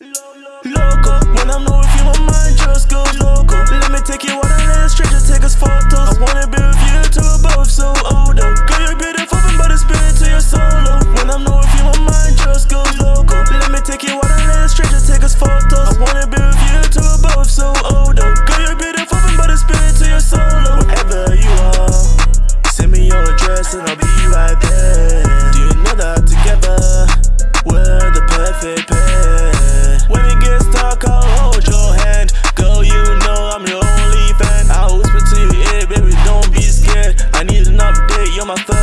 Loco, when I'm not with you, my mind just goes loco. Let me take you on a little straight, just take us photos. I wanna be with you to above, so old oh, Girl, you're beautiful but by the spirit to your solo. When I'm not with you, my mind just goes loco. Let me take you on a little straight, just take us photos. I wanna be with you to above, so old oh, Girl, you're beautiful but by the spirit to your solo. Wherever you are, send me your address and I'll be. my thug.